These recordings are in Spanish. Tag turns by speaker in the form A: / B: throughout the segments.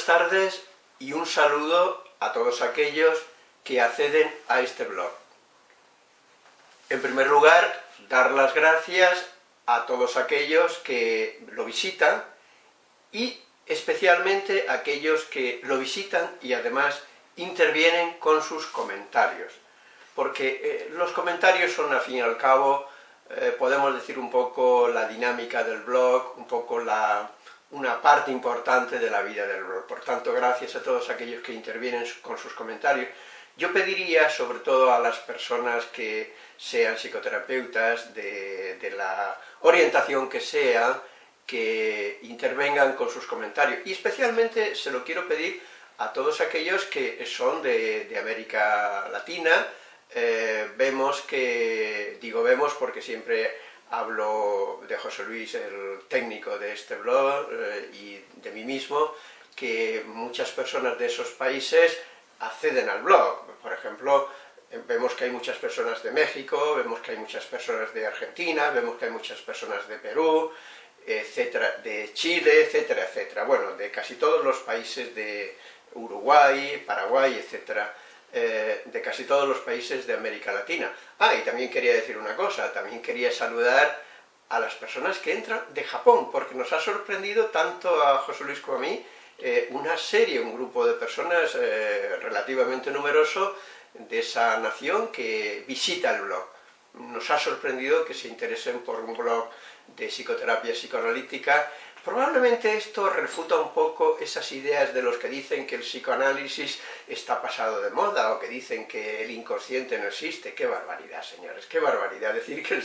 A: buenas tardes y un saludo a todos aquellos que acceden a este blog. En primer lugar, dar las gracias a todos aquellos que lo visitan y especialmente a aquellos que lo visitan y además intervienen con sus comentarios. Porque eh, los comentarios son, al fin y al cabo, eh, podemos decir un poco la dinámica del blog, un poco la, una parte importante de la vida del blog. Por tanto, gracias a todos aquellos que intervienen con sus comentarios. Yo pediría, sobre todo a las personas que sean psicoterapeutas, de, la orientación que sea, que intervengan con sus comentarios. Y especialmente se lo quiero pedir a todos aquellos que son de, América Latina. Eh, vemos que, digo vemos porque siempre hablo de José Luis, el técnico de este blog, eh, y de mí mismo, que muchas personas de esos países acceden al blog. Por ejemplo, vemos que hay muchas personas de México, vemos que hay muchas personas de Argentina, vemos que hay muchas personas de Perú, etcétera, de Chile, etcétera, etcétera. Bueno, de casi todos los países de Uruguay, Paraguay, etcétera. Eh, de casi todos los países de América Latina. Ah, y también quería decir una cosa, también quería saludar a las personas que entran de Japón, porque nos ha sorprendido tanto a José Luis como a mí eh, una serie, un grupo de personas eh, relativamente numeroso de esa nación que visita el blog. Nos ha sorprendido que se interesen por un blog de psicoterapia psicoanalítica Probablemente esto refuta un poco esas ideas de los que dicen que el psicoanálisis está pasado de moda, o que dicen que el inconsciente no existe. ¡Qué barbaridad, señores! ¡Qué barbaridad decir que el,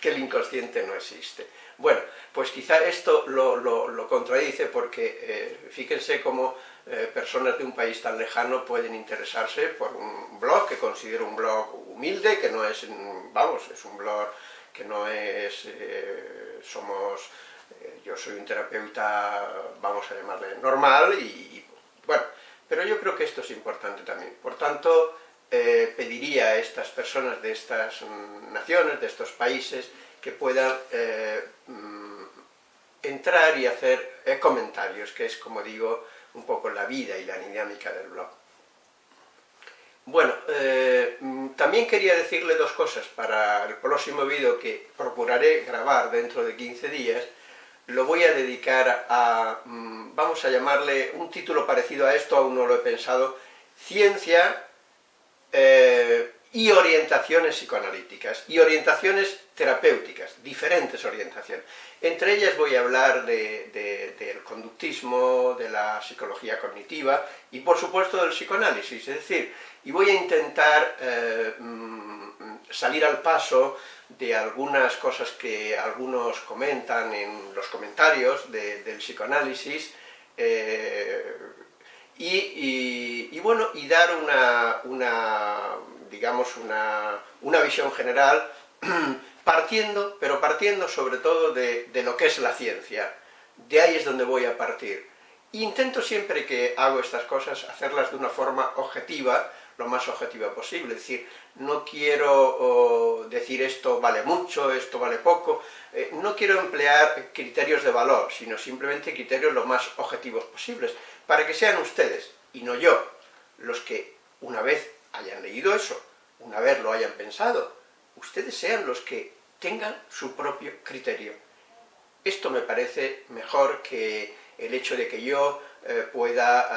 A: que el inconsciente no existe! Bueno, pues quizá esto lo, contradice porque eh, fíjense cómo eh, personas de un país tan lejano pueden interesarse por un blog que considero un blog humilde, que no es, vamos, es un blog que no es, eh, somos yo soy un terapeuta, vamos a llamarle normal, y, bueno, pero yo creo que esto es importante también. Por tanto, eh, pediría a estas personas de estas naciones, de estos países, que puedan eh, mm, entrar y hacer comentarios, que es, como digo, un poco la vida y la dinámica del blog. Bueno, mm, también quería decirle dos cosas para el próximo vídeo que procuraré grabar dentro de 15 días, lo voy a dedicar a, mm, vamos a llamarle un título parecido a esto, aún no lo he pensado, Ciencia eh, y orientaciones psicoanalíticas, y orientaciones terapéuticas, diferentes orientaciones. Entre ellas voy a hablar del conductismo, de la psicología cognitiva, y por supuesto del psicoanálisis, es decir, y voy a intentar eh, mm, salir al paso de algunas cosas que algunos comentan en los comentarios del psicoanálisis, eh, y, bueno, y dar una, digamos, una, visión general, partiendo, pero partiendo sobre todo de, de lo que es la ciencia, de ahí es donde voy a partir. Intento siempre que hago estas cosas hacerlas de una forma objetiva, lo más objetiva posible, es decir, no quiero decir esto vale mucho, esto vale poco, eh, no quiero emplear criterios de valor, sino simplemente criterios lo más objetivos posibles, para que sean ustedes, y no yo, los que una vez hayan leído eso, una vez lo hayan pensado, ustedes sean los que tengan su propio criterio. Esto me parece mejor que el hecho de que yo eh, pueda,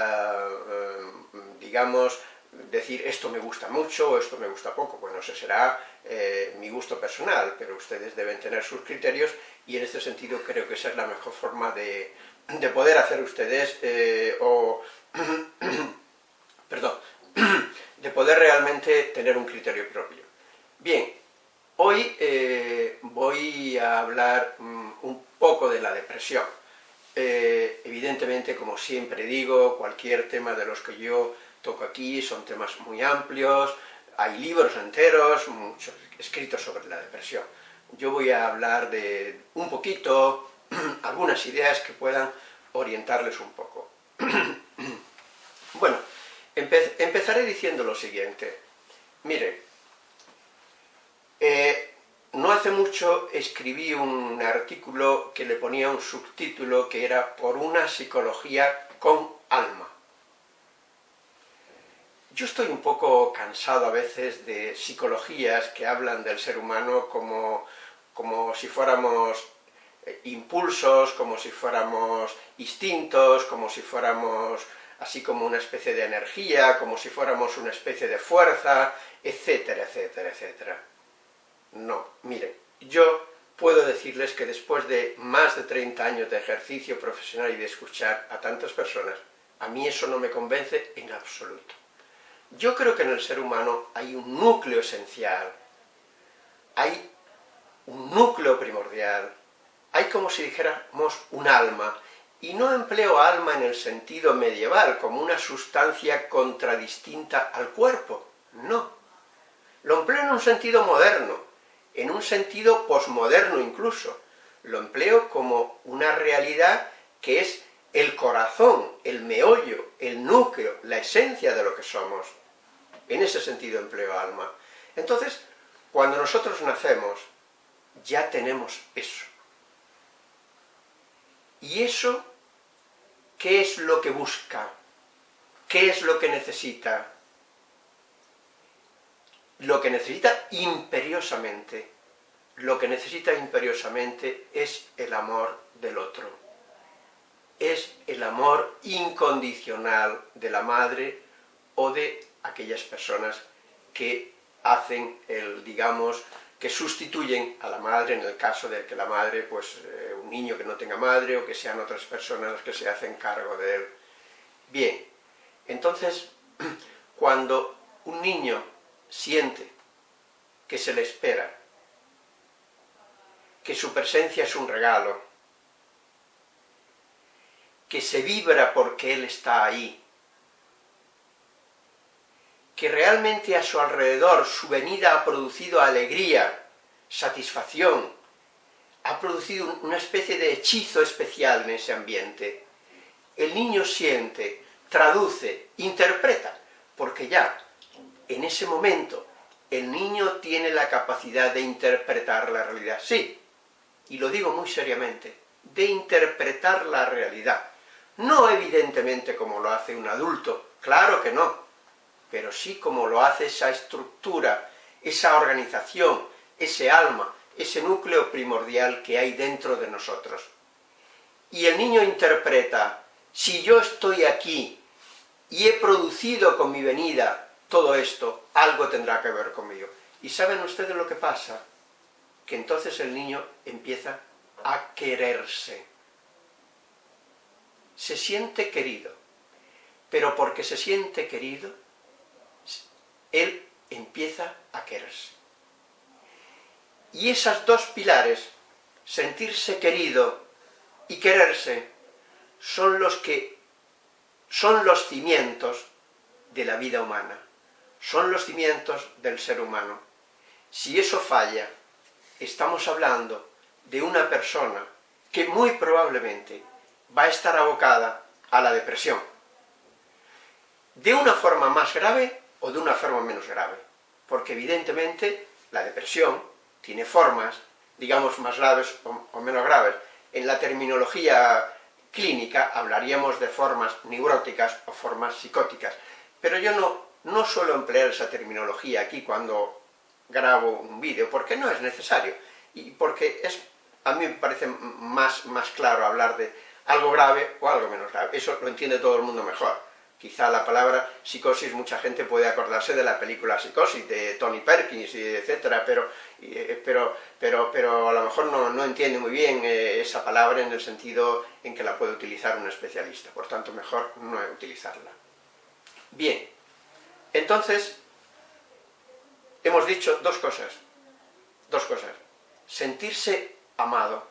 A: eh, digamos, decir esto me gusta mucho o esto me gusta poco, bueno, ese será eh, mi gusto personal, pero ustedes deben tener sus criterios y en este sentido creo que esa es la mejor forma de, poder hacer ustedes, eh, o, perdón, de poder realmente tener un criterio propio. Bien, hoy eh, voy a hablar mm, un poco de la depresión. evidentemente, como siempre digo, cualquier tema de los que yo toco aquí, son temas muy amplios, hay libros enteros, muchos escritos sobre la depresión. Yo voy a hablar de un poquito, algunas ideas que puedan orientarles un poco. empezaré diciendo lo siguiente. Mire, eh, no hace mucho escribí un artículo que le ponía un subtítulo que era «Por una psicología con alma». yo estoy un poco cansado a veces de psicologías que hablan del ser humano como, como si fuéramos eh, impulsos, como si fuéramos instintos, como si fuéramos así como una especie de energía, como si fuéramos una especie de fuerza, etcétera, etcétera, etcétera. No, miren, yo puedo decirles que después de más de 30 años de ejercicio profesional y de escuchar a tantas personas, a mí eso no me convence en absoluto. Yo creo que en el ser humano hay un núcleo esencial, hay un núcleo primordial, hay como si dijéramos un alma, y no empleo alma en el sentido medieval, como una sustancia contradistinta al cuerpo, no. Lo empleo en un sentido moderno, en un sentido posmoderno incluso. Lo empleo como una realidad que es el corazón, el meollo, el núcleo, la esencia de lo que somos. En ese sentido empleo alma. Entonces, cuando nosotros nacemos, ya tenemos eso. Y eso ¿Qué es lo que busca? ¿Qué es lo que necesita? Lo que necesita imperiosamente, lo que necesita imperiosamente es el amor del otro. Es el amor incondicional de la madre o de aquellas personas que hacen el, digamos, que sustituyen a la madre en el caso de que la madre, pues eh, niño que no tenga madre o que sean otras personas las que se hacen cargo de él. Bien, entonces, cuando un niño siente que se le espera, que su presencia es un regalo, que se vibra porque él está ahí, que realmente a su alrededor su venida ha producido alegría, satisfacción, ha producido una especie de hechizo especial en ese ambiente. El niño siente, traduce, interpreta, porque ya, en ese momento, el niño tiene la capacidad de interpretar la realidad. Sí, y lo digo muy seriamente, de interpretar la realidad. No evidentemente como lo hace un adulto, claro que no, pero sí como lo hace esa estructura, esa organización, ese alma, ese núcleo primordial que hay dentro de nosotros. Y el niño interpreta, si yo estoy aquí y he producido con mi venida todo esto, algo tendrá que ver conmigo. ¿Y saben ustedes lo que pasa? Que entonces el niño empieza a quererse. Se siente querido, pero porque se siente querido, él empieza a quererse. Y esas dos pilares, sentirse querido y quererse, son los que son los cimientos de la vida humana, son los cimientos del ser humano. Si eso falla, estamos hablando de una persona que muy probablemente va a estar abocada a la depresión. De una forma más grave o de una forma menos grave, porque evidentemente la depresión tiene formas, digamos, más graves o, menos graves. En la terminología clínica hablaríamos de formas neuróticas o formas psicóticas, pero yo no, no suelo emplear esa terminología aquí cuando grabo un vídeo, porque no es necesario, y porque es, a mí me parece más, más claro hablar de algo grave o algo menos grave, eso lo entiende todo el mundo mejor. Quizá la palabra psicosis, mucha gente puede acordarse de la película Psicosis, de Tony Perkins, etcétera, pero, eh, pero, pero, pero a lo mejor no, no entiende muy bien eh, esa palabra en el sentido en que la puede utilizar un especialista, por tanto mejor no utilizarla. Bien, entonces, hemos dicho dos cosas, dos cosas. Sentirse amado,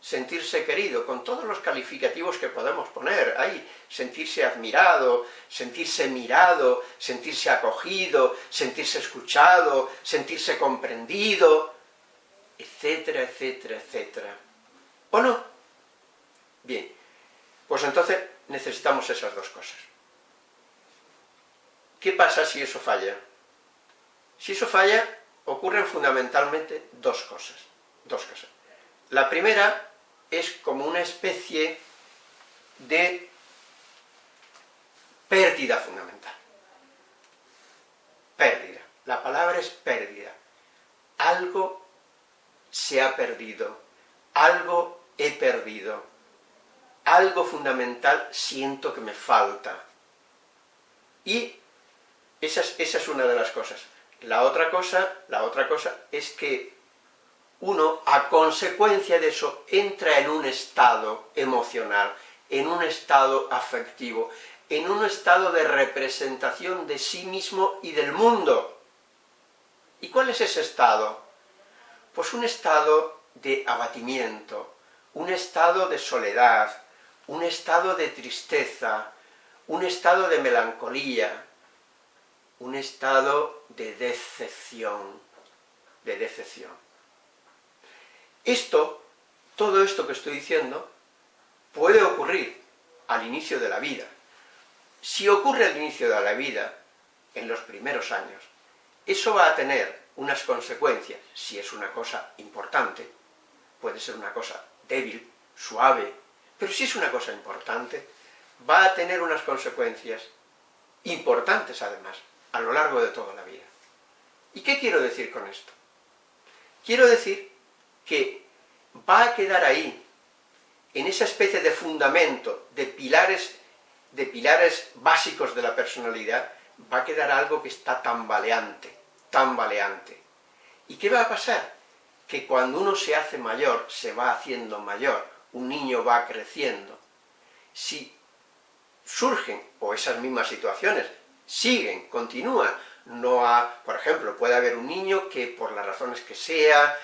A: sentirse querido, con todos los calificativos que podemos poner ahí, sentirse admirado, sentirse mirado, sentirse acogido, sentirse escuchado, sentirse comprendido, etcétera, etcétera, etcétera. ¿O no? Bien, pues entonces necesitamos esas dos cosas. ¿Qué pasa si eso falla? Si eso falla, ocurren fundamentalmente dos cosas. Dos cosas. La primera es como una especie de pérdida fundamental. La palabra es pérdida. Algo se ha perdido, algo he perdido, algo fundamental siento que me falta. Y esa es, esa es una de las cosas. La otra cosa, la otra cosa es que uno, a consecuencia de eso, entra en un estado emocional, en un estado afectivo, en un estado de representación de sí mismo y del mundo. ¿Y cuál es ese estado? Pues un estado de abatimiento, un estado de soledad, un estado de tristeza, un estado de melancolía, un estado de decepción, de decepción. Esto, todo esto que estoy diciendo, puede ocurrir al inicio de la vida. Si ocurre al inicio de la vida, en los primeros años, eso va a tener unas consecuencias, si es una cosa importante, puede ser una cosa débil, suave, pero si es una cosa importante, va a tener unas consecuencias importantes además, a lo largo de toda la vida. ¿Y qué quiero decir con esto? Quiero decir que va a quedar ahí, en esa especie de fundamento, de pilares, de pilares básicos de la personalidad, va a quedar algo que está tambaleante, tambaleante. ¿Y qué va a pasar? Que cuando uno se hace mayor, se va haciendo mayor, un niño va creciendo. Si surgen, o esas mismas situaciones, siguen, continúan, no ha, por ejemplo, puede haber un niño que por las razones que sea,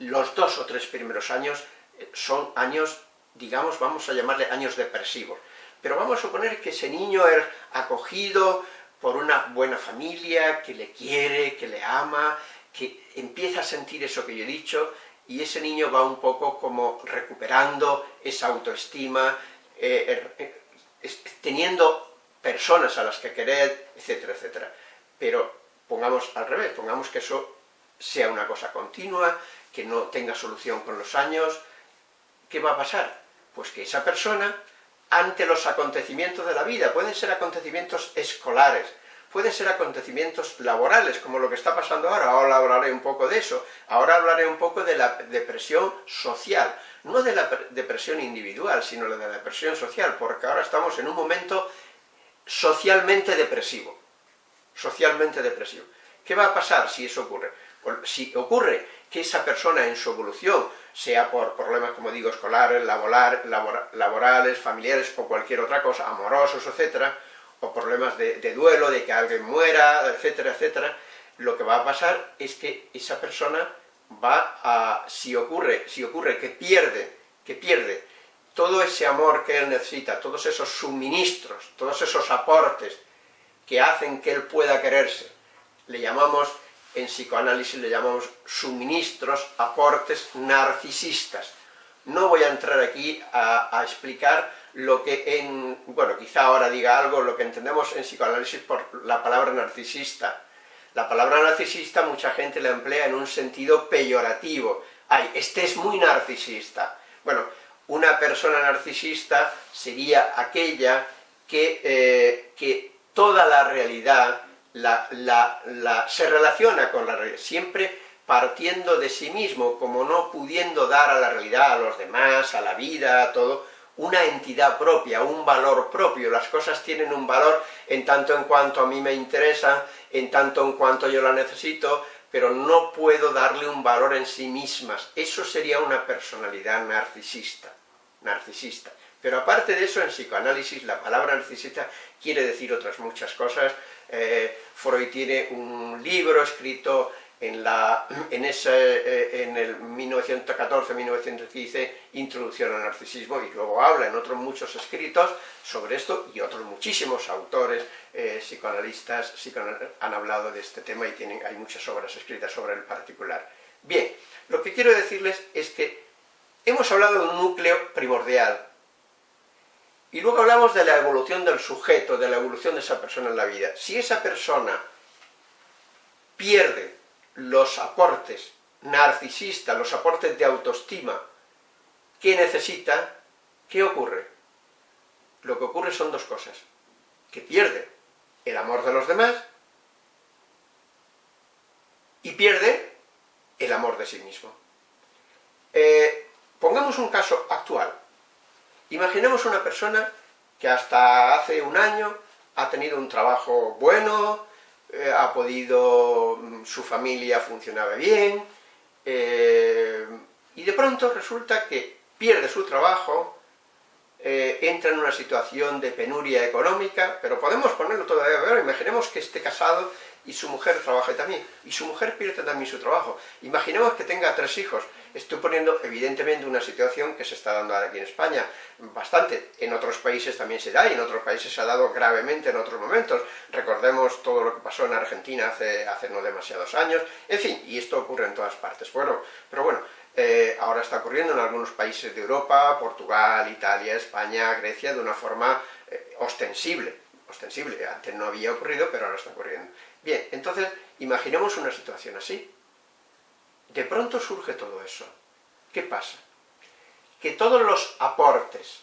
A: los dos o tres primeros años eh, son años, digamos, vamos a llamarle años depresivos, pero vamos a suponer que ese niño es acogido por una buena familia, que le quiere, que le ama, que empieza a sentir eso que yo he dicho, y ese niño va un poco como recuperando esa autoestima, eh, er, eh, teniendo personas a las que querer, etcétera, etcétera. Pero pongamos al revés, pongamos que eso sea una cosa continua, que no tenga solución con los años, ¿qué va a pasar? Pues que esa persona, ante los acontecimientos de la vida, pueden ser acontecimientos escolares, pueden ser acontecimientos laborales, como lo que está pasando ahora, ahora hablaré un poco de eso, ahora hablaré un poco de la depresión social, no de la depresión individual, sino de la depresión social, porque ahora estamos en un momento socialmente depresivo, socialmente depresivo. ¿Qué va a pasar si eso ocurre? Si ocurre que esa persona en su evolución, sea por problemas, como digo, escolares, laborales, familiares o cualquier otra cosa, amorosos, etcétera, o problemas de, duelo, de que alguien muera, etcétera, etcétera, lo que va a pasar es que esa persona va a, si ocurre, si ocurre que pierde, que pierde todo ese amor que él necesita, todos esos suministros, todos esos aportes que hacen que él pueda quererse, le llamamos en psicoanálisis le llamamos suministros, aportes narcisistas. No voy a entrar aquí a, explicar lo que en, bueno, quizá ahora diga algo, lo que entendemos en psicoanálisis por la palabra narcisista. La palabra narcisista mucha gente la emplea en un sentido peyorativo. Ay, este es muy narcisista. Bueno, una persona narcisista sería aquella que, eh, que toda la realidad la, se relaciona con la realidad, siempre partiendo de sí mismo, como no pudiendo dar a la realidad, a los demás, a la vida, a todo, una entidad propia, un valor propio, las cosas tienen un valor en tanto en cuanto a mí me interesan, en tanto en cuanto yo la necesito, pero no puedo darle un valor en sí mismas, eso sería una personalidad narcisista, narcisista. Pero aparte de eso, en psicoanálisis, la palabra narcisista quiere decir otras muchas cosas, eh, Freud tiene un libro escrito en, la, en, ese, eh, en el 1914-1915, Introducción al Narcisismo, y luego habla en otros muchos escritos sobre esto, y otros muchísimos autores eh, psicoanalistas han hablado de este tema y tienen, hay muchas obras escritas sobre el particular. Bien, lo que quiero decirles es que hemos hablado de un núcleo primordial, y luego hablamos de la evolución del sujeto, de la evolución de esa persona en la vida. Si esa persona pierde los aportes narcisistas, los aportes de autoestima que necesita, ¿qué ocurre? Lo que ocurre son dos cosas. Que pierde el amor de los demás y pierde el amor de sí mismo. Eh, pongamos un caso actual. Imaginemos una persona que hasta hace un año ha tenido un trabajo bueno, eh, ha podido, mm, su familia funcionaba bien, eh, y de pronto resulta que pierde su trabajo, eh, entra en una situación de penuria económica, pero podemos ponerlo todavía peor, imaginemos que esté casado y su mujer trabaje también, y su mujer pierde también su trabajo. Imaginemos que tenga tres hijos. Estoy poniendo evidentemente una situación que se está dando ahora aquí en España, bastante. En otros países también se da, y en otros países se ha dado gravemente en otros momentos. Recordemos todo lo que pasó en Argentina hace, hace no demasiados años. En fin, y esto ocurre en todas partes. Bueno, pero bueno, eh, ahora está ocurriendo en algunos países de Europa, Portugal, Italia, España, Grecia, de una forma eh, ostensible. Ostensible, antes no había ocurrido, pero ahora está ocurriendo. Bien, entonces, imaginemos una situación así. De pronto surge todo eso. ¿Qué pasa? Que todos los aportes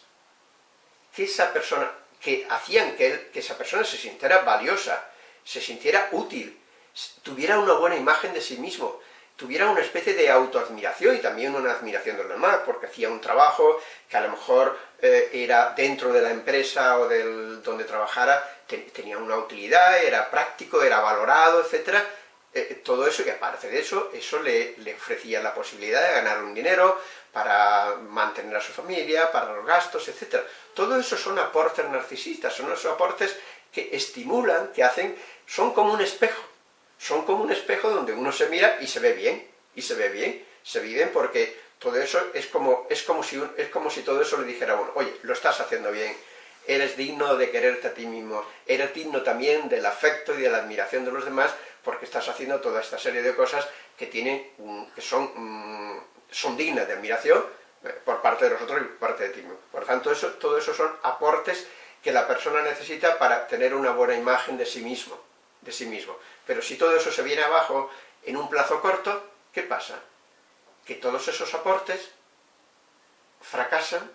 A: que esa persona, que hacían que, que esa persona se sintiera valiosa, se sintiera útil, tuviera una buena imagen de sí mismo, tuviera una especie de autoadmiración y también una admiración de los demás, porque hacía un trabajo que a lo mejor eh, era dentro de la empresa o del, donde trabajara, tenía una utilidad, era práctico, era valorado, etc. Eh, todo eso, y aparte de eso, eso le, le, ofrecía la posibilidad de ganar un dinero para mantener a su familia, para los gastos, etc. Todo eso son aportes narcisistas, son esos aportes que estimulan, que hacen, son como un espejo, son como un espejo donde uno se mira y se ve bien, y se ve bien, se ve bien porque todo eso es como, es como, si, es como si todo eso le dijera a uno, oye, lo estás haciendo bien, eres digno de quererte a ti mismo, eres digno también del afecto y de la admiración de los demás, porque estás haciendo toda esta serie de cosas que tienen, que son, mm, son dignas de admiración eh, por parte de nosotros y por parte de ti mismo. Por tanto, eso, todo eso son aportes que la persona necesita para tener una buena imagen de sí mismo, de sí mismo. Pero si todo eso se viene abajo en un plazo corto, ¿qué pasa? Que todos esos aportes fracasan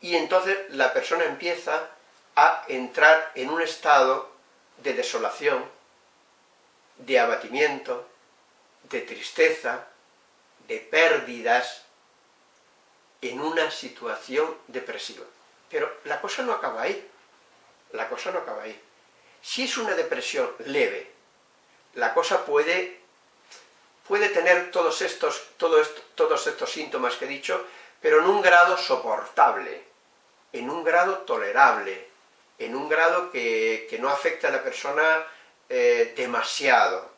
A: y entonces la persona empieza a entrar en un estado de desolación, de abatimiento, de tristeza, de pérdidas, en una situación depresiva. Pero la cosa no acaba ahí, la cosa no acaba ahí. Si es una depresión leve, la cosa puede, puede tener todos estos, todos estos síntomas que he dicho, pero en un grado soportable, en un grado tolerable, en un grado que, no afecta a la persona eh, demasiado.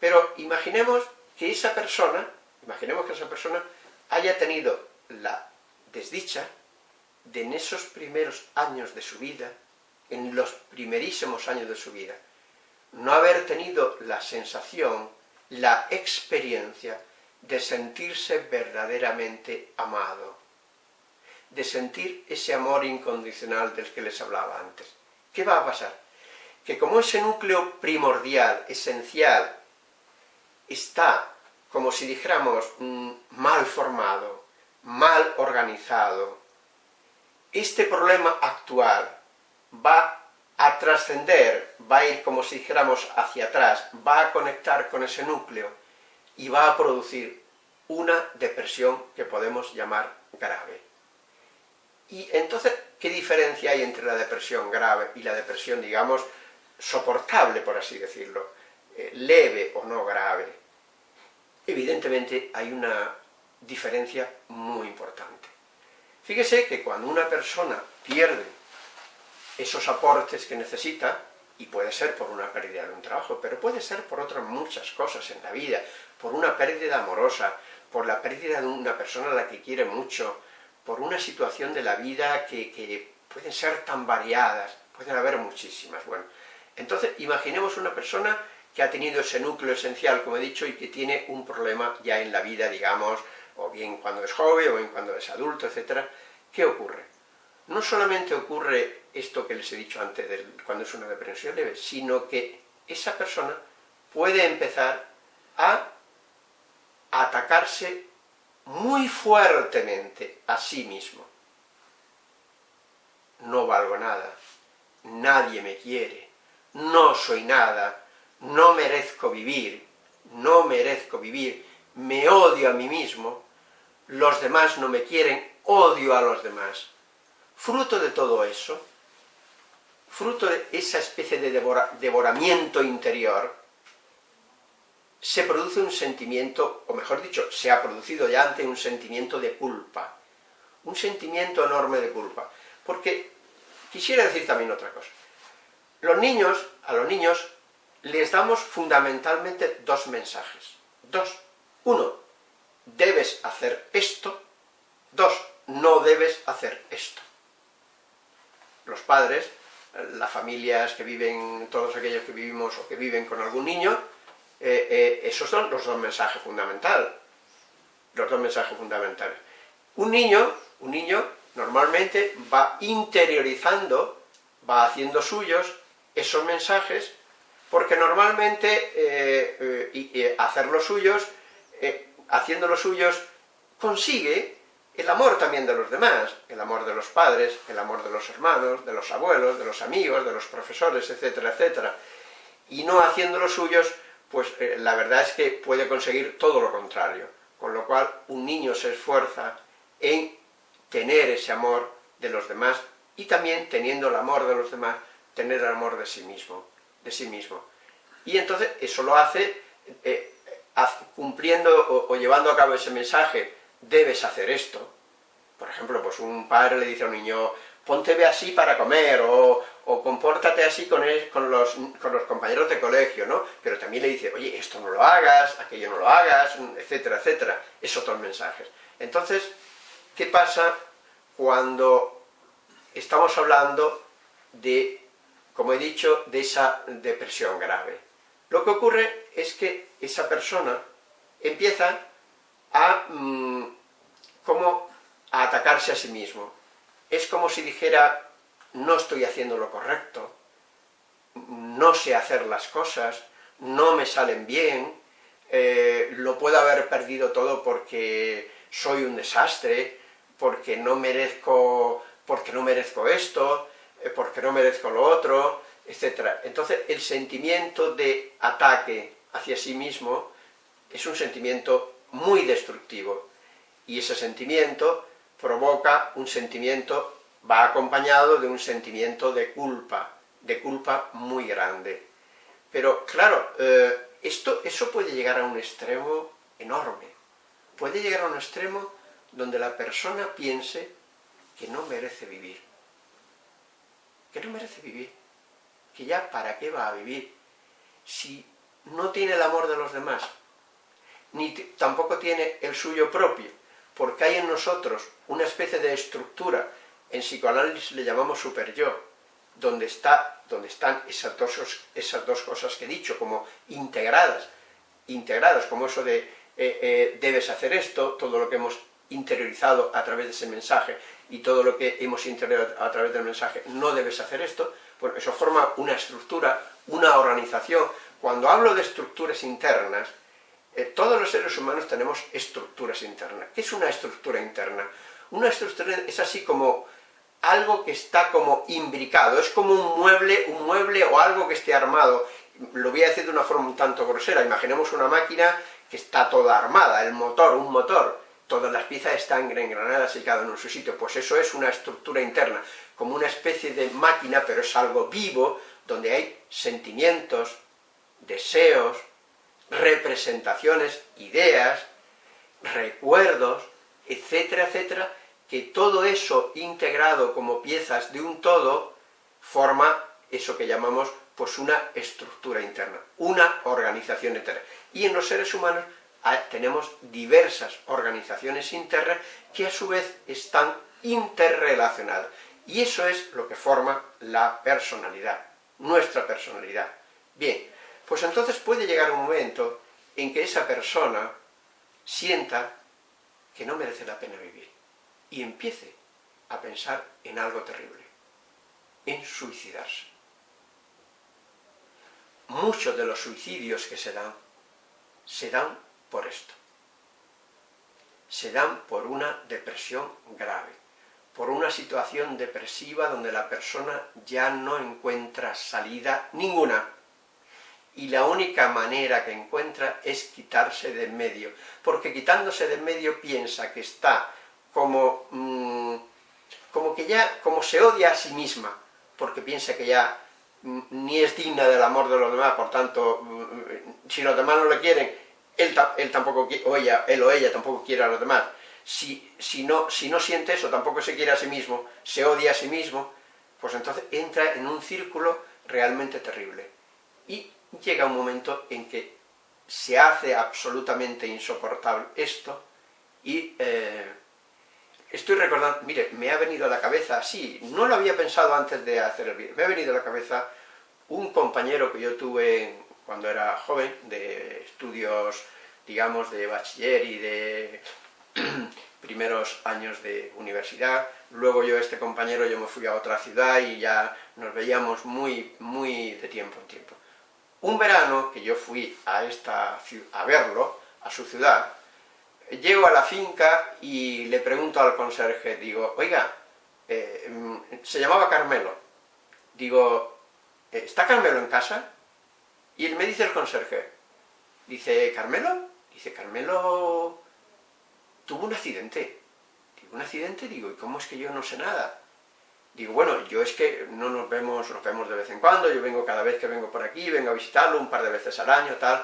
A: Pero imaginemos que esa persona, imaginemos que esa persona haya tenido la desdicha de en esos primeros años de su vida en los primerísimos años de su vida, no haber tenido la sensación, la experiencia de sentirse verdaderamente amado, de sentir ese amor incondicional del que les hablaba antes. ¿Qué va a pasar? Que como ese núcleo primordial, esencial, está, como si dijéramos, mm, mal formado, mal organizado, este problema actual va a trascender, va a ir como si dijéramos hacia atrás, va a conectar con ese núcleo y va a producir una depresión que podemos llamar grave. Y entonces, ¿qué diferencia hay entre la depresión grave y la depresión, digamos, soportable, por así decirlo, eh, leve o no grave? Evidentemente hay una diferencia muy importante. Fíjese que cuando una persona pierde esos aportes que necesita, y puede ser por una pérdida de un trabajo, pero puede ser por otras muchas cosas en la vida, por una pérdida amorosa, por la pérdida de una persona a la que quiere mucho, por una situación de la vida que, que pueden ser tan variadas, pueden haber muchísimas, bueno. Entonces, imaginemos una persona que ha tenido ese núcleo esencial, como he dicho, y que tiene un problema ya en la vida, digamos, o bien cuando es joven, o bien cuando es adulto, etc. ¿Qué ocurre? No solamente ocurre esto que les he dicho antes, cuando es una depresión leve, sino que esa persona puede empezar a atacarse muy fuertemente a sí mismo. No valgo nada, nadie me quiere, no soy nada, no merezco vivir, no merezco vivir, me odio a mí mismo, los demás no me quieren, odio a los demás. Fruto de todo eso, fruto de esa especie de devoramiento interior, se produce un sentimiento, o mejor dicho, se ha producido ya antes un sentimiento de culpa, un sentimiento enorme de culpa, porque quisiera decir también otra cosa. Los niños, a los niños, les damos fundamentalmente dos mensajes. Dos. Uno, debes hacer esto. Dos, no debes hacer esto. Los padres, las familias que viven, todos aquellos que vivimos o que viven con algún niño, eh, eh, esos son los dos mensajes fundamentales. Los dos mensajes fundamentales. Un niño, un niño normalmente va interiorizando, va haciendo suyos esos mensajes, porque normalmente eh, hacer los suyos, haciendo los suyos, consigue el amor también de los demás, el amor de los padres, el amor de los hermanos, de los abuelos, de los amigos, de los profesores, etcétera, etcétera. Y no haciendo los suyos, pues eh, la verdad es que puede conseguir todo lo contrario. Con lo cual, un niño se esfuerza en tener ese amor de los demás y también, teniendo el amor de los demás, tener el amor de sí mismo. De sí mismo. Y entonces, eso lo hace eh, cumpliendo o, llevando a cabo ese mensaje, debes hacer esto. Por ejemplo, pues un padre le dice a un niño, ponte así para comer, o, compórtate así con, con, los, con, los, compañeros de colegio, ¿no? Pero también le dice, oye, esto no lo hagas, aquello no lo hagas, etcétera, etcétera. Es otros mensajes. Entonces, ¿qué pasa cuando estamos hablando de, como he dicho, de esa depresión grave? Lo que ocurre es que esa persona empieza a, mm, como, atacarse a sí mismo. Es como si dijera, no estoy haciendo lo correcto, no sé hacer las cosas, no me salen bien, eh, lo puedo haber perdido todo porque soy un desastre, porque no merezco, porque no merezco esto, porque no merezco lo otro, etc. Entonces el sentimiento de ataque hacia sí mismo es un sentimiento muy destructivo, y ese sentimiento provoca un sentimiento va acompañado de un sentimiento de culpa, de culpa muy grande. Pero claro, eh, esto, eso puede llegar a un extremo enorme, puede llegar a un extremo donde la persona piense que no merece vivir, que no merece vivir, que ya para qué va a vivir, si no tiene el amor de los demás, ni tampoco tiene el suyo propio, porque hay en nosotros una especie de estructura en psicoanálisis le llamamos super-yo, donde, está, donde están esas dos, esas dos cosas que he dicho, como integradas, integradas, como eso de eh, eh, debes hacer esto, todo lo que hemos interiorizado a través de ese mensaje, y todo lo que hemos interiorizado a través del mensaje, no debes hacer esto, pues eso forma una estructura, una organización. Cuando hablo de estructuras internas, eh, todos los seres humanos tenemos estructuras internas. ¿Qué es una estructura interna? Una estructura es así como algo que está como imbricado, es como un mueble, un mueble o algo que esté armado. Lo voy a decir de una forma un tanto grosera, imaginemos una máquina que está toda armada, el motor, un motor, todas las piezas están engranadas y cada uno en su sitio, pues eso es una estructura interna, como una especie de máquina, pero es algo vivo, donde hay sentimientos, deseos, representaciones, ideas, recuerdos, etcétera, etcétera, que todo eso integrado como piezas de un todo forma eso que llamamos pues una estructura interna, una organización interna. Y en los seres humanos tenemos diversas organizaciones internas que a su vez están interrelacionadas. Y eso es lo que forma la personalidad, nuestra personalidad. Bien, pues entonces puede llegar un momento en que esa persona sienta que no merece la pena vivir y empiece a pensar en algo terrible, en suicidarse. Muchos de los suicidios que se dan, se dan por esto. Se dan por una depresión grave, por una situación depresiva donde la persona ya no encuentra salida ninguna, y la única manera que encuentra es quitarse de en medio, porque quitándose de en medio piensa que está como, mm, como que ya, como se odia a sí misma, porque piensa que ya mm, ni es digna del amor de los demás, por tanto, mm, si los demás no le quieren, él, él tampoco, o ella, él o ella tampoco quiere a los demás. Si, si, no, si no siente eso, tampoco se quiere a sí mismo, se odia a sí mismo, pues entonces entra en un círculo realmente terrible. Y llega un momento en que se hace absolutamente insoportable esto y eh, estoy recordando, mire, me ha venido a la cabeza, sí, no lo había pensado antes de hacer el vídeo, me ha venido a la cabeza un compañero que yo tuve cuando era joven, de estudios, digamos, de bachiller y de primeros años de universidad, luego yo, este compañero, yo me fui a otra ciudad y ya nos veíamos muy, muy de tiempo en tiempo. Un verano que yo fui a, esta, a verlo, a su ciudad, llego a la finca y le pregunto al conserje, digo, oiga, eh, mm, se llamaba Carmelo, digo, ¿está Carmelo en casa? Y él me dice el conserje, dice, ¿Carmelo? Dice, Carmelo tuvo un accidente. Digo, ¿un accidente? Digo, ¿y cómo es que yo no sé nada? Digo, bueno, yo es que no nos vemos, nos vemos de vez en cuando, yo vengo cada vez que vengo por aquí, vengo a visitarlo un par de veces al año, tal.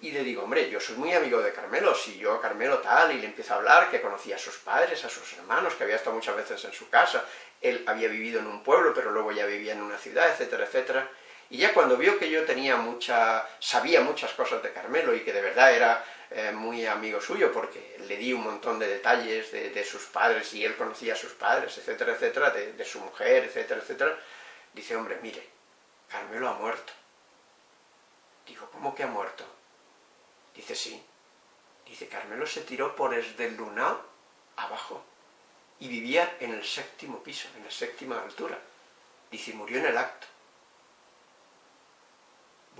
A: Y le digo, hombre, yo soy muy amigo de Carmelo, si yo a Carmelo tal, y le empiezo a hablar, que conocía a sus padres, a sus hermanos, que había estado muchas veces en su casa, él había vivido en un pueblo, pero luego ya vivía en una ciudad, etcétera, etcétera. Y ya cuando vio que yo tenía mucha, sabía muchas cosas de Carmelo y que de verdad era eh, muy amigo suyo, porque le di un montón de detalles de, sus padres, y él conocía a sus padres, etcétera, etcétera, de, su mujer, etcétera, etcétera, dice, hombre, mire, Carmelo ha muerto. Digo, ¿cómo que ha muerto? Dice, sí. Dice, Carmelo se tiró por el lunao abajo, y vivía en el séptimo piso, en la séptima altura. Dice, murió en el acto.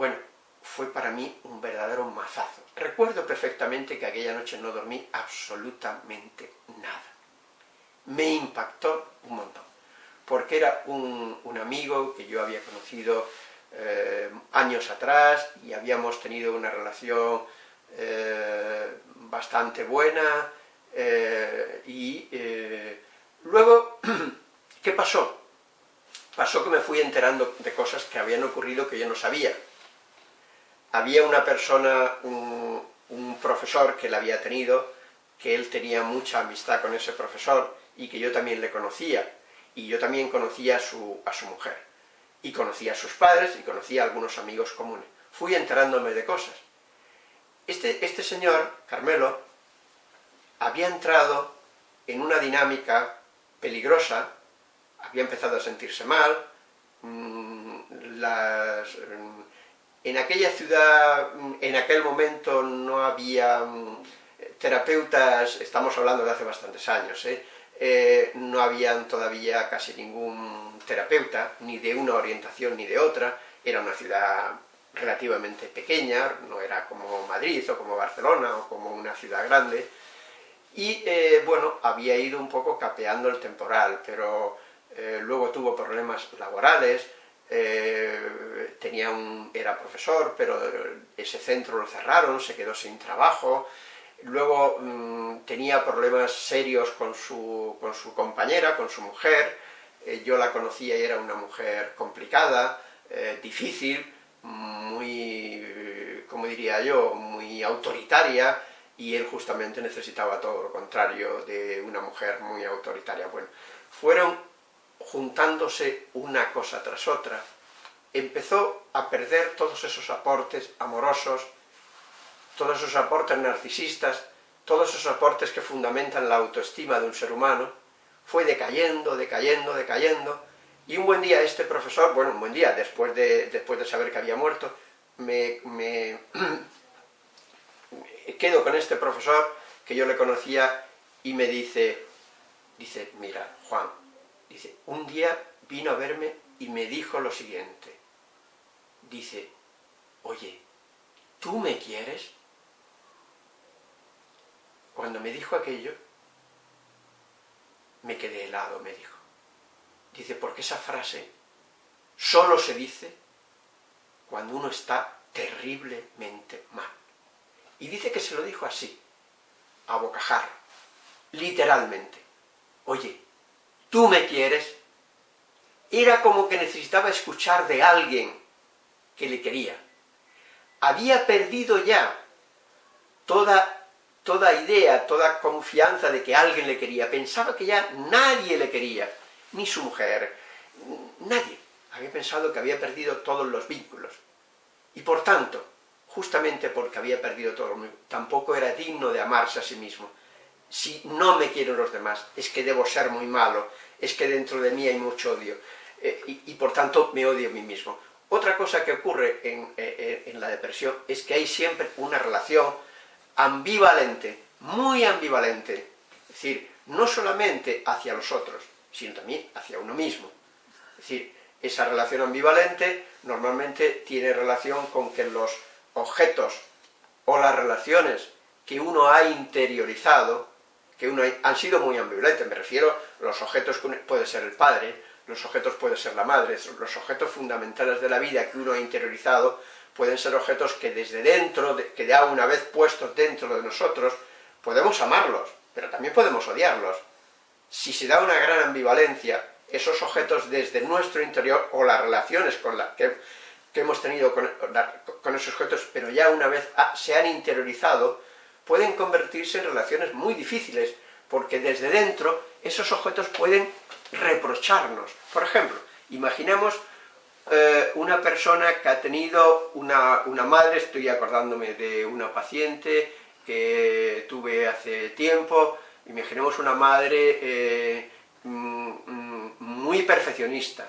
A: Bueno, fue para mí un verdadero mazazo. Recuerdo perfectamente que aquella noche no dormí absolutamente nada. Me impactó un montón, porque era un, amigo que yo había conocido eh, años atrás y habíamos tenido una relación eh, bastante buena eh, y luego, ¿qué pasó? Pasó que me fui enterando de cosas que habían ocurrido que yo no sabía había una persona, un, profesor que él había tenido, que él tenía mucha amistad con ese profesor y que yo también le conocía, y yo también conocía a su, a su mujer, y conocía a sus padres y conocía a algunos amigos comunes. Fui enterándome de cosas. Este, este señor, Carmelo, había entrado en una dinámica peligrosa, había empezado a sentirse mal, mm, las, en aquella ciudad, en aquel momento no había mm, terapeutas, estamos hablando de hace bastantes años, ¿eh? ¿eh? no habían todavía casi ningún terapeuta, ni de una orientación ni de otra, era una ciudad relativamente pequeña, no era como Madrid o como Barcelona o como una ciudad grande, y eh, bueno, había ido un poco capeando el temporal, pero eh, luego tuvo problemas laborales, eh, tenía un, era profesor, pero ese centro lo cerraron, se quedó sin trabajo, luego mm, tenía problemas serios con su, con su, compañera, con su mujer, eh, yo la conocía y era una mujer complicada, eh, difícil, muy, como diría yo, muy autoritaria, y él justamente necesitaba todo lo contrario de una mujer muy autoritaria. Bueno, fueron juntándose una cosa tras otra, empezó a perder todos esos aportes amorosos, todos esos aportes narcisistas, todos esos aportes que fundamentan la autoestima de un ser humano, fue decayendo, decayendo, decayendo, y un buen día este profesor, bueno, un buen día, después de, después de saber que había muerto, me, me quedo con este profesor que yo le conocía y me dice, dice, mira, Juan, Dice, un día vino a verme y me dijo lo siguiente. Dice, oye, ¿tú me quieres? Cuando me dijo aquello, me quedé helado, me dijo. Dice, porque esa frase solo se dice cuando uno está terriblemente mal. Y dice que se lo dijo así, a bocajarro, literalmente. Oye, ¿tú me quieres? Era como que necesitaba escuchar de alguien que le quería. Había perdido ya toda, toda idea, toda confianza de que alguien le quería. Pensaba que ya nadie le quería, ni su mujer, nadie. Había pensado que había perdido todos los vínculos. Y por tanto, justamente porque había perdido todo, tampoco era digno de amarse a sí mismo. Si no me quieren los demás, es que debo ser muy malo, es que dentro de mí hay mucho odio. Eh, y, por tanto me odio a mí mismo. Otra cosa que ocurre en, eh, en la depresión es que hay siempre una relación ambivalente, muy ambivalente, es decir, no solamente hacia los otros, sino también hacia uno mismo. Es decir, esa relación ambivalente normalmente tiene relación con que los objetos o las relaciones que uno ha interiorizado, que uno han sido muy ambivalentes, me refiero los objetos que puede ser el padre, los objetos puede ser la madre, los objetos fundamentales de la vida que uno ha interiorizado, pueden ser objetos que desde dentro, que ya una vez puestos dentro de nosotros, podemos amarlos, pero también podemos odiarlos. Si se da una gran ambivalencia, esos objetos desde nuestro interior, o las relaciones con la, que, hemos tenido con, esos objetos, pero ya una vez se han interiorizado, pueden convertirse en relaciones muy difíciles, porque desde dentro esos objetos pueden reprocharnos. Por ejemplo, imaginemos eh, una persona que ha tenido una, madre, estoy acordándome de una paciente que tuve hace tiempo, imaginemos una madre eh, mm, mm, muy perfeccionista,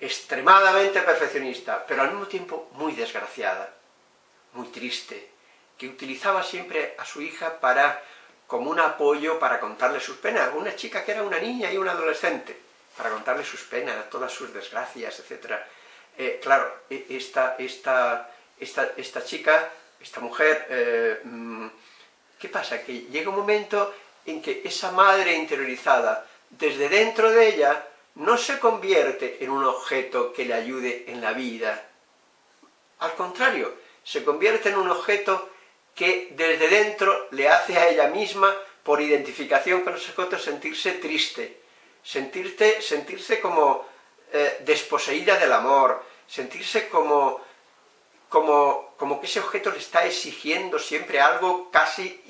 A: extremadamente perfeccionista, pero al mismo tiempo muy desgraciada, muy triste, que utilizaba siempre a su hija para como un apoyo para contarle sus penas, una chica que era una niña y una adolescente, para contarle sus penas, todas sus desgracias, etc. Eh, claro, e, esta, esta, esta, esta, chica, esta mujer, eh, mm, ¿qué pasa? Que llega un momento en que esa madre interiorizada, desde dentro de ella, no se convierte en un objeto que le ayude en la vida. Al contrario, se convierte en un objeto que desde dentro le hace a ella misma, por identificación con los objetos, sentirse triste, sentirse, sentirse como eh, desposeída del amor, sentirse como, como, como que ese objeto le está exigiendo siempre algo casi,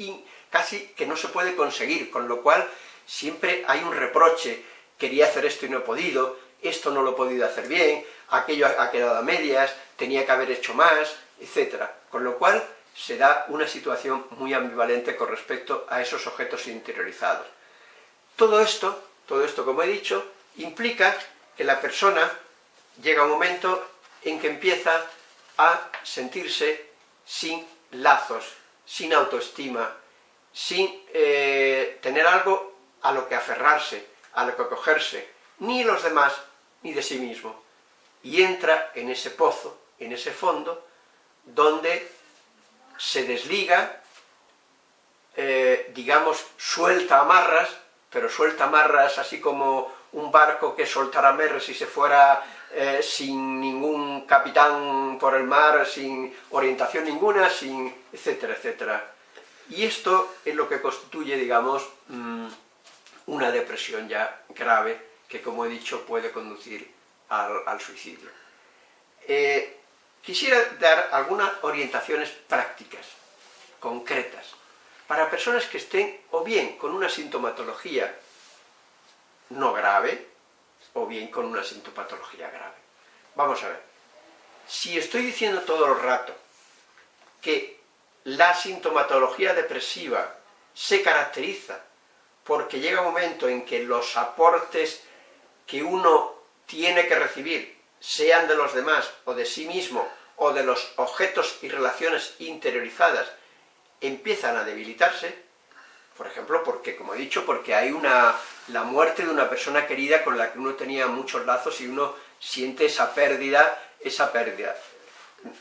A: casi que no se puede conseguir, con lo cual siempre hay un reproche, quería hacer esto y no he podido, esto no lo he podido hacer bien, aquello ha quedado a medias, tenía que haber hecho más, etc. Con lo cual se da una situación muy ambivalente con respecto a esos objetos interiorizados. Todo esto, todo esto como he dicho, implica que la persona llega un momento en que empieza a sentirse sin lazos, sin autoestima, sin eh, tener algo a lo que aferrarse, a lo que acogerse, ni los demás, ni de sí mismo. Y entra en ese pozo, en ese fondo, donde se desliga, eh, digamos, suelta amarras, pero suelta amarras así como un barco que soltara amarras y se fuera eh, sin ningún capitán por el mar, sin orientación ninguna, sin etcétera, etcétera. Y esto es lo que constituye, digamos, mm, una depresión ya grave, que como he dicho puede conducir al, suicidio. Eh, Quisiera dar algunas orientaciones prácticas, concretas, para personas que estén o bien con una sintomatología no grave, o bien con una sintomatología grave. Vamos a ver, si estoy diciendo todo el rato que la sintomatología depresiva se caracteriza porque llega un momento en que los aportes que uno tiene que recibir sean de los demás o de sí mismo, o de los objetos y relaciones interiorizadas, empiezan a debilitarse, por ejemplo, porque, como he dicho, porque hay una, la muerte de una persona querida con la que uno tenía muchos lazos y uno siente esa pérdida, esa pérdida.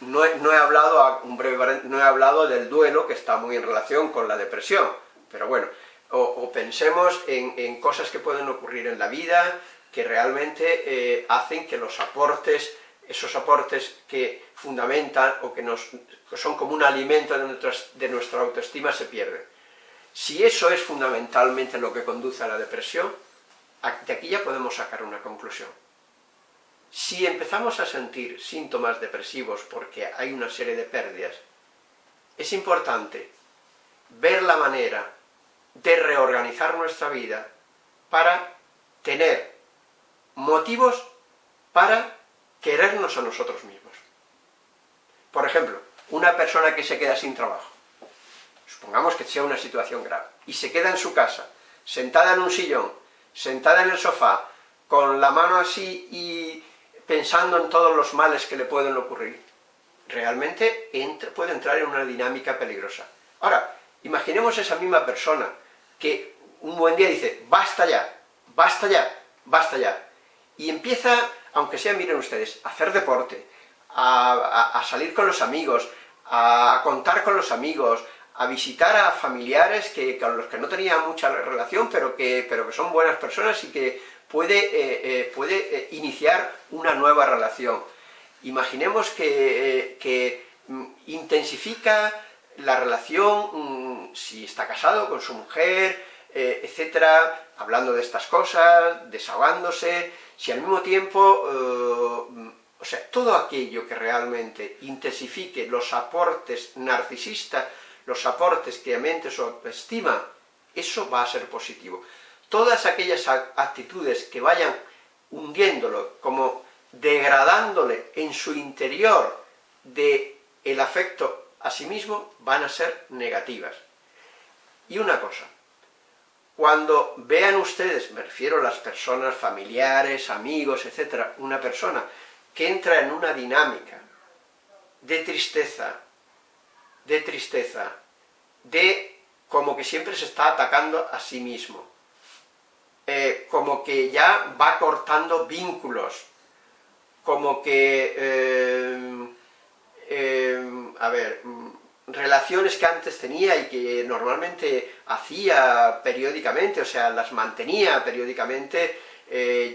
A: No he, no he hablado, un breve, no he hablado del duelo, que está muy en relación con la depresión, pero bueno, o, pensemos en, en, cosas que pueden ocurrir en la vida, que realmente eh, hacen que los aportes esos aportes que fundamentan o que nos, son como un alimento de, de nuestra autoestima se pierden. Si eso es fundamentalmente lo que conduce a la depresión, de aquí ya podemos sacar una conclusión. Si empezamos a sentir síntomas depresivos porque hay una serie de pérdidas, es importante ver la manera de reorganizar nuestra vida para tener motivos para querernos a nosotros mismos. Por ejemplo, una persona que se queda sin trabajo, supongamos que sea una situación grave, y se queda en su casa, sentada en un sillón, sentada en el sofá, con la mano así y pensando en todos los males que le pueden ocurrir, realmente puede entrar en una dinámica peligrosa. Ahora, imaginemos esa misma persona que un buen día dice, basta ya, basta ya, basta ya, y empieza, aunque sea, miren ustedes, a hacer deporte, a, salir con los amigos, a, contar con los amigos, a visitar a familiares que, con los que no tenía mucha relación, pero que, pero que son buenas personas y que puede, eh, eh, puede eh, iniciar una nueva relación. Imaginemos que, que mm, intensifica la relación, mm, si está casado con su mujer, etcétera, hablando de estas cosas, desahogándose, si al mismo tiempo, o sea, todo aquello que realmente intensifique los aportes narcisistas los aportes que aumente su autoestima, eso va a ser positivo. Todas aquellas actitudes que vayan hundiéndolo, como degradándole en su interior de el afecto a sí mismo, van a ser negativas. Y una cosa, cuando vean ustedes, me refiero a las personas familiares, amigos, etcétera, una persona que entra en una dinámica de tristeza, de tristeza, de como que siempre se está atacando a sí mismo, eh, como que ya va cortando vínculos, como que, eh, eh, a ver, relaciones que antes tenía y que normalmente hacía periódicamente, o sea, las mantenía periódicamente,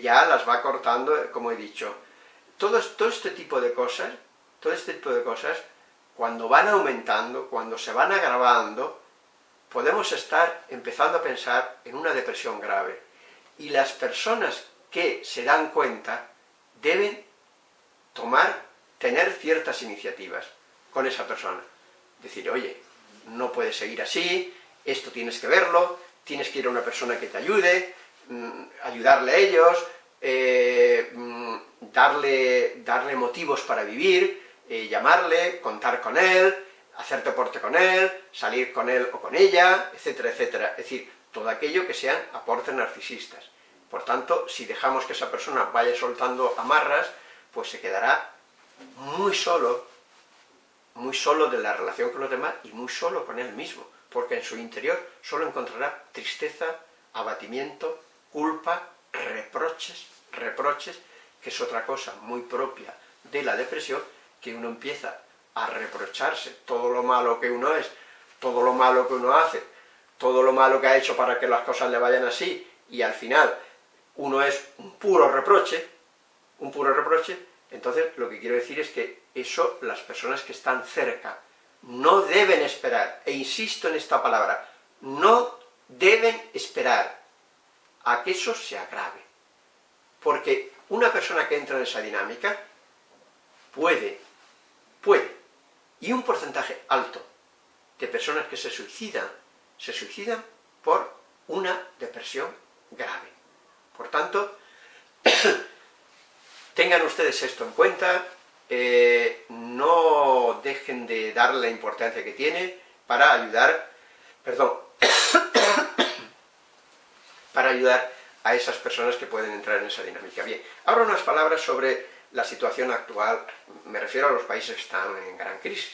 A: ya las va cortando, como he dicho. Todo, todo este tipo de cosas, todo este tipo de cosas cuando van aumentando, cuando se van agravando, podemos estar empezando a pensar en una depresión grave. Y las personas que se dan cuenta deben tomar, tener ciertas iniciativas con esa persona. Decir, oye, no puedes seguir así, esto tienes que verlo, tienes que ir a una persona que te ayude, mm, ayudarle a ellos, eh, mm, darle, darle motivos para vivir, eh, llamarle, contar con él, hacer deporte con él, salir con él o con ella, etcétera, etcétera. Es decir, todo aquello que sean aportes narcisistas. Por tanto, si dejamos que esa persona vaya soltando amarras, pues se quedará muy solo, muy solo de la relación con los demás y muy solo con él mismo, porque en su interior solo encontrará tristeza, abatimiento, culpa, reproches, reproches, que es otra cosa muy propia de la depresión, que uno empieza a reprocharse. Todo lo malo que uno es, todo lo malo que uno hace, todo lo malo que ha hecho para que las cosas le vayan así, y al final uno es un puro reproche, un puro reproche, entonces lo que quiero decir es que eso las personas que están cerca no deben esperar, e insisto en esta palabra, no deben esperar a que eso se agrave. Porque una persona que entra en esa dinámica puede puede, y un porcentaje alto de personas que se suicidan, se suicidan por una depresión grave. Por tanto, tengan ustedes esto en cuenta, eh, no dejen de darle la importancia que tiene para ayudar, perdón, para ayudar a esas personas que pueden entrar en esa dinámica. Bien, ahora unas palabras sobre la situación actual, me refiero a los países que están en gran crisis.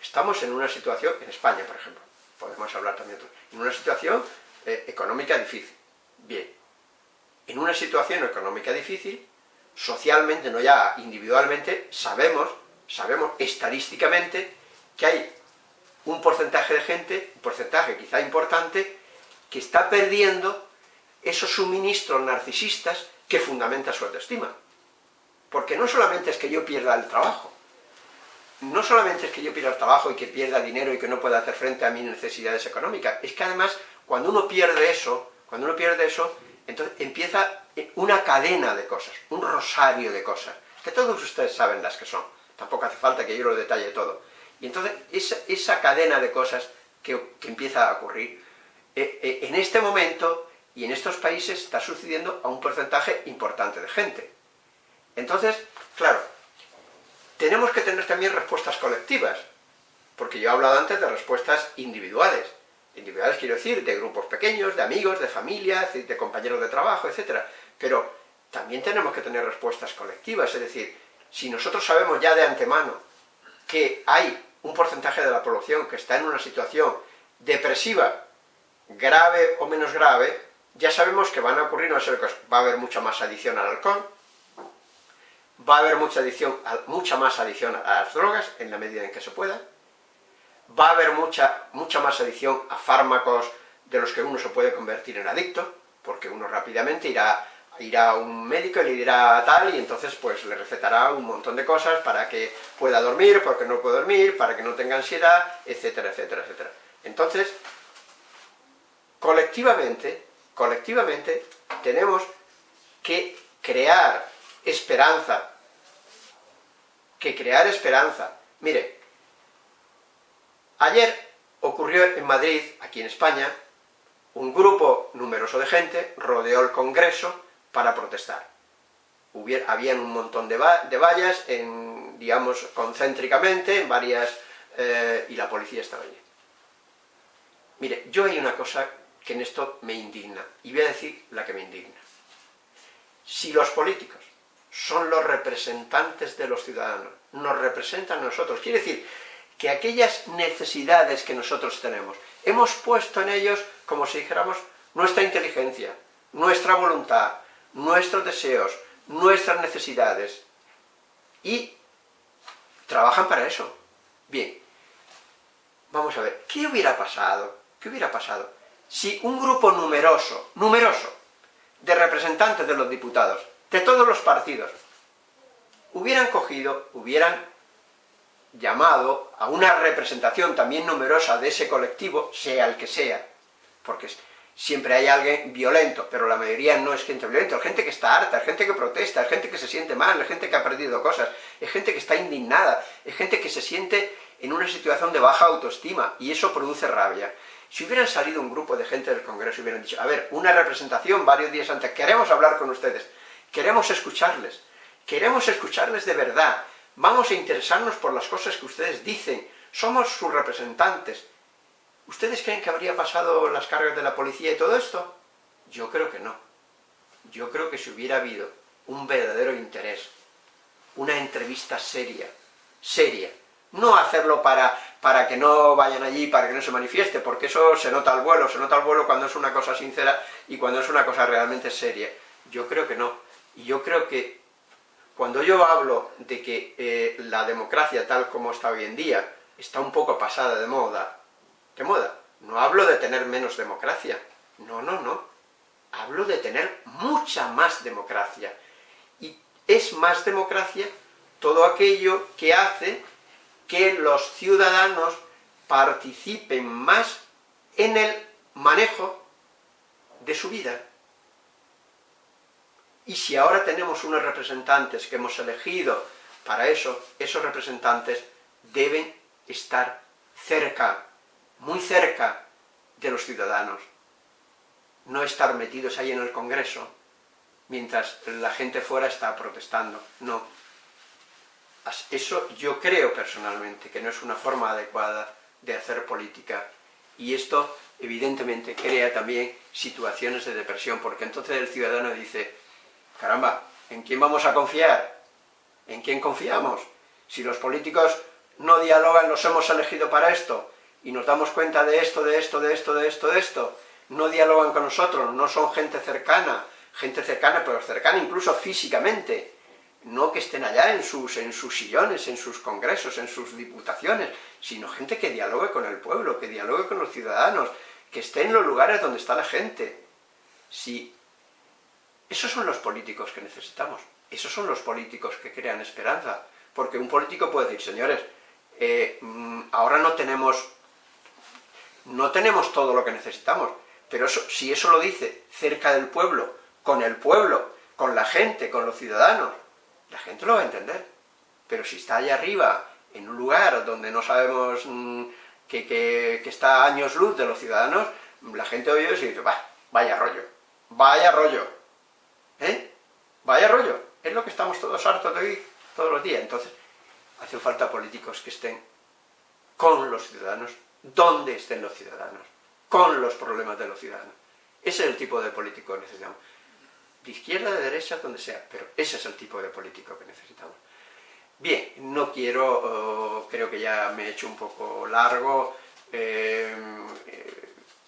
A: Estamos en una situación, en España por ejemplo, podemos hablar también, en una situación eh, económica difícil. Bien, en una situación económica difícil, socialmente, no ya individualmente, sabemos, sabemos estadísticamente que hay un porcentaje de gente, un porcentaje quizá importante, que está perdiendo esos suministros narcisistas que fundamentan su autoestima. Porque no solamente es que yo pierda el trabajo, no solamente es que yo pierda el trabajo y que pierda dinero y que no pueda hacer frente a mis necesidades económicas, es que además, cuando uno pierde eso, cuando uno pierde eso, entonces empieza una cadena de cosas, un rosario de cosas, que todos ustedes saben las que son, tampoco hace falta que yo lo detalle todo. Y entonces, esa, cadena de cosas que, empieza a ocurrir, eh, eh, en este momento y en estos países está sucediendo a un porcentaje importante de gente. Entonces, claro, tenemos que tener también respuestas colectivas, porque yo he hablado antes de respuestas individuales. Individuales quiero decir, de grupos pequeños, de amigos, de familia, de compañeros de trabajo, etc. Pero también tenemos que tener respuestas colectivas, es decir, si nosotros sabemos ya de antemano que hay un porcentaje de la población que está en una situación depresiva, grave o menos grave, ya sabemos que van a ocurrir una cosas. Va a haber mucha más adicción al alcohol, va a haber mucha, adicción, mucha más adicción a las drogas, en la medida en que se pueda, va a haber mucha, mucha más adicción a fármacos de los que uno se puede convertir en adicto, porque uno rápidamente irá, irá a un médico y le dirá tal, y entonces pues le recetará un montón de cosas para que pueda dormir, porque no puede dormir, para que no tenga ansiedad, etcétera, etcétera, etcétera. Entonces, colectivamente, colectivamente, tenemos que crear esperanza, que crear esperanza. Mire, ayer ocurrió en Madrid, aquí en España, un grupo numeroso de gente rodeó el Congreso para protestar. Hubiera, habían un montón de, vallas, en, digamos, concéntricamente, en varias... Eh, y la policía estaba allí. Mire, yo hay una cosa que en esto me indigna, y voy a decir la que me indigna. Si los políticos son los representantes de los ciudadanos, nos representan a nosotros. Quiere decir que aquellas necesidades que nosotros tenemos, hemos puesto en ellos, como si dijéramos, nuestra inteligencia, nuestra voluntad, nuestros deseos, nuestras necesidades, y trabajan para eso. Bien, vamos a ver, ¿qué hubiera pasado? ¿Qué hubiera pasado si un grupo numeroso, numeroso, de representantes de los diputados, de todos los partidos, hubieran cogido, hubieran llamado a una representación también numerosa de ese colectivo, sea el que sea, porque siempre hay alguien violento, pero la mayoría no es gente violenta, es gente que está harta, es gente que protesta, es gente que se siente mal, es gente que ha perdido cosas, es gente que está indignada, es gente que se siente en una situación de baja autoestima, y eso produce rabia. Si hubieran salido un grupo de gente del Congreso y hubieran dicho, a ver, una representación varios días antes, queremos hablar con ustedes, queremos escucharles, queremos escucharles de verdad, vamos a interesarnos por las cosas que ustedes dicen, somos sus representantes. ¿Ustedes creen que habría pasado las cargas de la policía y todo esto? Yo creo que no. Yo creo que si hubiera habido un verdadero interés, una entrevista seria, seria, no hacerlo para, para que no vayan allí, para que no se manifieste, porque eso se nota al vuelo, se nota al vuelo cuando es una cosa sincera y cuando es una cosa realmente seria. Yo creo que no. Y yo creo que cuando yo hablo de que eh, la democracia tal como está hoy en día está un poco pasada de moda, de moda, no hablo de tener menos democracia, no, no, no, hablo de tener mucha más democracia. Y es más democracia todo aquello que hace que los ciudadanos participen más en el manejo de su vida. Y si ahora tenemos unos representantes que hemos elegido para eso, esos representantes deben estar cerca, muy cerca de los ciudadanos. No estar metidos ahí en el Congreso, mientras la gente fuera está protestando, no eso yo creo personalmente que no es una forma adecuada de hacer política. Y esto, evidentemente, crea también situaciones de depresión, porque entonces el ciudadano dice, caramba, ¿en quién vamos a confiar? ¿En quién confiamos? Si los políticos no dialogan, los hemos elegido para esto, y nos damos cuenta de esto, de esto, de esto, de esto, de esto, no dialogan con nosotros, no son gente cercana, gente cercana, pero cercana incluso físicamente, no que estén allá en sus, en sus sillones, en sus congresos, en sus diputaciones, sino gente que dialogue con el pueblo, que dialogue con los ciudadanos, que esté en los lugares donde está la gente. Si esos son los políticos que necesitamos, Esos son los políticos que crean esperanza, porque un político puede decir, señores, eh, mm, ahora no tenemos, no tenemos todo lo que necesitamos, pero eso, si eso lo dice cerca del pueblo, con el pueblo, con la gente, con los ciudadanos, la gente lo va a entender. Pero si está allá arriba, en un lugar donde no sabemos mm, que, está a años luz de los ciudadanos, la gente oye y dice, vaya rollo, vaya rollo, ¿eh? Vaya rollo, es lo que estamos todos hartos de oír todos los días. Entonces, hace falta políticos que estén con los ciudadanos, donde estén los ciudadanos, con los problemas de los ciudadanos. Ese es el tipo de político que necesitamos. De izquierda, de derecha, donde sea, pero ese es el tipo de político que necesitamos. Bien, no quiero, oh, creo que ya me he hecho un poco largo, eh,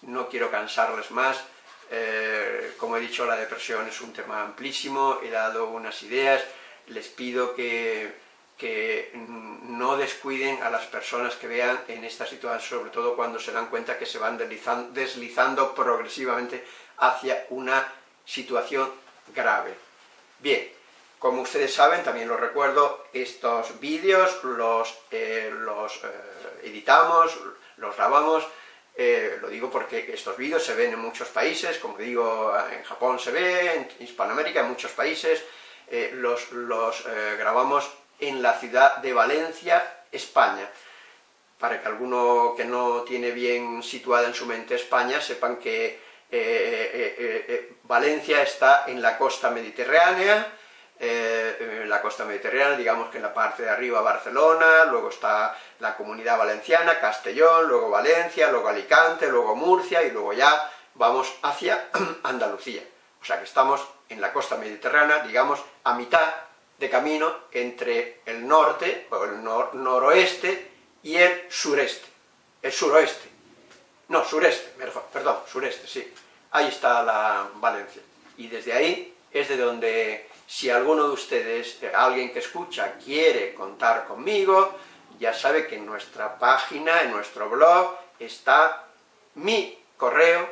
A: no quiero cansarles más, eh, como he dicho, la depresión es un tema amplísimo, he dado unas ideas, les pido que, que no descuiden a las personas que vean en esta situación, sobre todo cuando se dan cuenta que se van deslizando, progresivamente hacia una situación grave. Bien, como ustedes saben, también lo recuerdo, estos vídeos los, eh, los eh, editamos, los grabamos, eh, lo digo porque estos vídeos se ven en muchos países, como digo, en Japón se ve, en Hispanoamérica, en muchos países, los, los grabamos en la ciudad de Valencia, España, para que alguno que no tiene bien situada en su mente España, sepan que Valencia está en la costa mediterránea, eh, la costa mediterránea, digamos que en la parte de arriba Barcelona, luego está la Comunidad Valenciana, Castellón, luego Valencia, luego Alicante, luego Murcia, y luego ya vamos hacia Andalucía. O sea que estamos en la costa mediterránea, digamos, a mitad de camino entre el norte, o el noroeste, y el sureste, el suroeste. No, sureste, perdón, sureste, sí. Ahí está la Valencia. Y desde ahí es de donde si alguno de ustedes, eh, alguien que escucha, quiere contar conmigo, ya sabe que en nuestra página, en nuestro blog, está mi correo,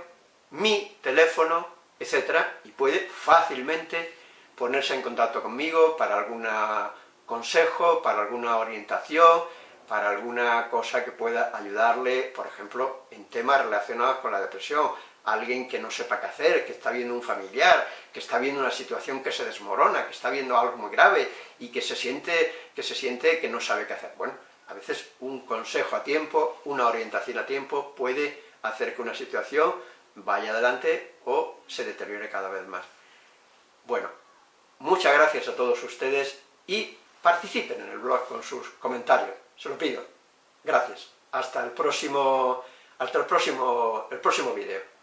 A: mi teléfono, etcétera, y puede fácilmente ponerse en contacto conmigo para algún consejo, para alguna orientación, para alguna cosa que pueda ayudarle, por ejemplo, en temas relacionados con la depresión, alguien que no sepa qué hacer, que está viendo un familiar, que está viendo una situación que se desmorona, que está viendo algo muy grave y que se siente que, se siente que no sabe qué hacer. Bueno, a veces un consejo a tiempo, una orientación a tiempo puede hacer que una situación vaya adelante o se deteriore cada vez más. Bueno, muchas gracias a todos ustedes y participen en el blog con sus comentarios, se lo pido. Gracias. Hasta el próximo, hasta el próximo, el próximo vídeo.